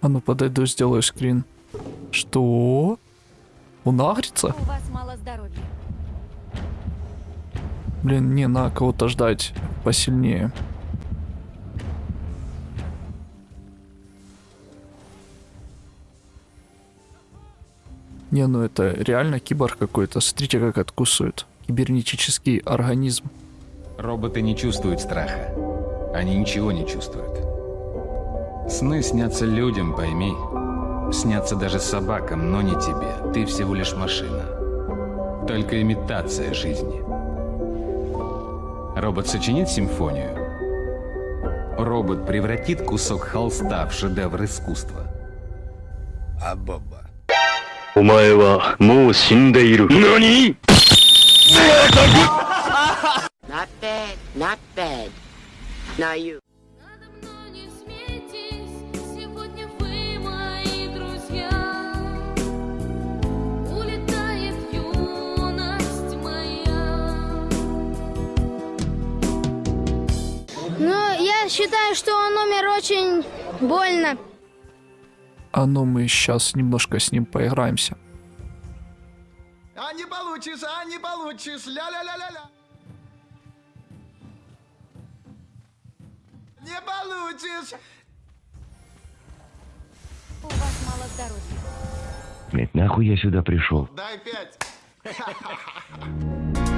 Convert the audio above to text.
А ну подойду, сделаю скрин. Что? Он агрится? У вас мало здоровья. Блин, не, надо кого-то ждать посильнее. Не, ну это реально киборг какой-то. Смотрите, как откусывает. Кибернетический организм. Роботы не чувствуют страха. Они ничего не чувствуют. Сны снятся людям, пойми. Снятся даже собакам, но не тебе. Ты всего лишь машина. Только имитация жизни. Робот сочинит симфонию. Робот превратит кусок холста в шедевр искусства. お前はもう死んでいる。何 Not bad, not bad. Now you. Считаю, что он умер очень больно. А ну мы сейчас немножко с ним поиграемся. А не получишь, а не получишь, ля-ля-ля-ля-ля. Не получишь. У вас мало здоровья. Блять, нахуй я сюда пришел? Дай пять.